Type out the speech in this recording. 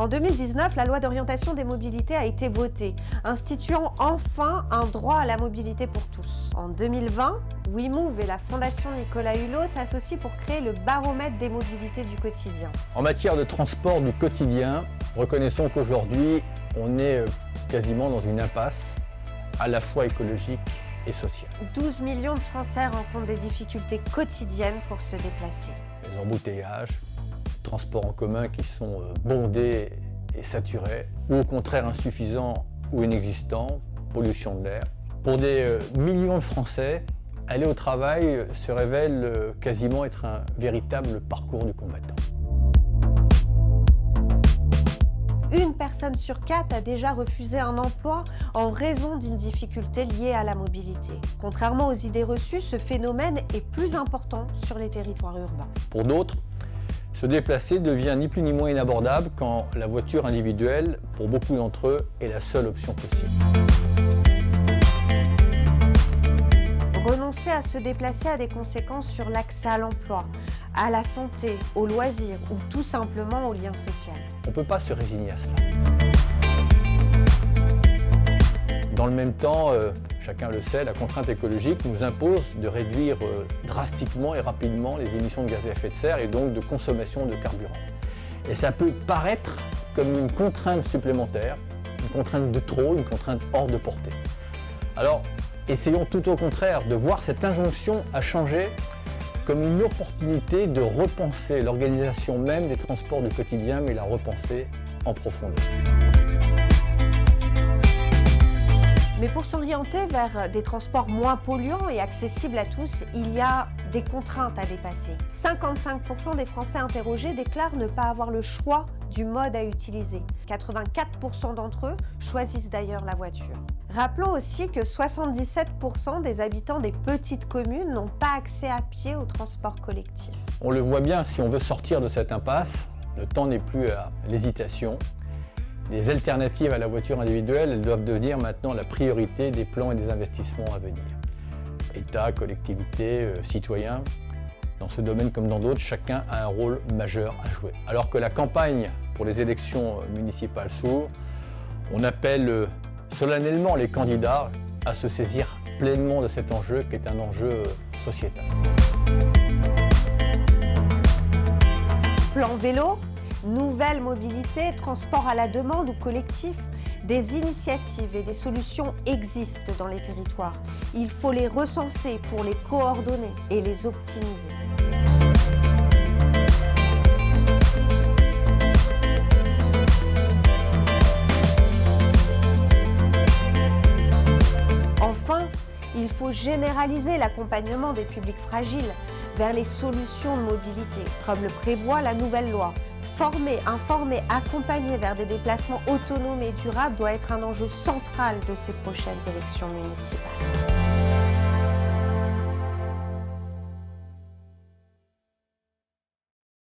En 2019, la loi d'orientation des mobilités a été votée, instituant enfin un droit à la mobilité pour tous. En 2020, WeMove et la Fondation Nicolas Hulot s'associent pour créer le baromètre des mobilités du quotidien. En matière de transport du quotidien, reconnaissons qu'aujourd'hui, on est euh, quasiment dans une impasse, à la fois écologique et sociale. 12 millions de Français rencontrent des difficultés quotidiennes pour se déplacer. Les embouteillages, transports en commun qui sont euh, bondés et saturés, ou au contraire insuffisants ou inexistants, pollution de l'air. Pour des euh, millions de Français, aller au travail se révèle euh, quasiment être un véritable parcours du combattant. Une personne sur quatre a déjà refusé un emploi en raison d'une difficulté liée à la mobilité. Contrairement aux idées reçues, ce phénomène est plus important sur les territoires urbains. Pour d'autres, se déplacer devient ni plus ni moins inabordable quand la voiture individuelle, pour beaucoup d'entre eux, est la seule option possible. Renoncer à se déplacer a des conséquences sur l'accès à l'emploi, à la santé, aux loisirs ou tout simplement au lien social. On ne peut pas se résigner à cela. Dans le même temps, euh, chacun le sait, la contrainte écologique nous impose de réduire euh, drastiquement et rapidement les émissions de gaz à effet de serre et donc de consommation de carburant. Et ça peut paraître comme une contrainte supplémentaire, une contrainte de trop, une contrainte hors de portée. Alors, essayons tout au contraire de voir cette injonction à changer comme une opportunité de repenser l'organisation même des transports du quotidien, mais la repenser en profondeur. Mais pour s'orienter vers des transports moins polluants et accessibles à tous, il y a des contraintes à dépasser. 55% des Français interrogés déclarent ne pas avoir le choix du mode à utiliser. 84% d'entre eux choisissent d'ailleurs la voiture. Rappelons aussi que 77% des habitants des petites communes n'ont pas accès à pied au transport collectif. On le voit bien, si on veut sortir de cette impasse, le temps n'est plus à l'hésitation. Les alternatives à la voiture individuelle, elles doivent devenir maintenant la priorité des plans et des investissements à venir. État, collectivités, euh, citoyens, dans ce domaine comme dans d'autres, chacun a un rôle majeur à jouer. Alors que la campagne pour les élections euh, municipales s'ouvre, on appelle euh, solennellement les candidats à se saisir pleinement de cet enjeu qui est un enjeu sociétal. Plan vélo, nouvelle mobilité, transport à la demande ou collectif, des initiatives et des solutions existent dans les territoires. Il faut les recenser pour les coordonner et les optimiser. Enfin, il faut généraliser l'accompagnement des publics fragiles vers les solutions de mobilité, comme le prévoit la nouvelle loi. Former, informer, accompagner vers des déplacements autonomes et durables doit être un enjeu central de ces prochaines élections municipales.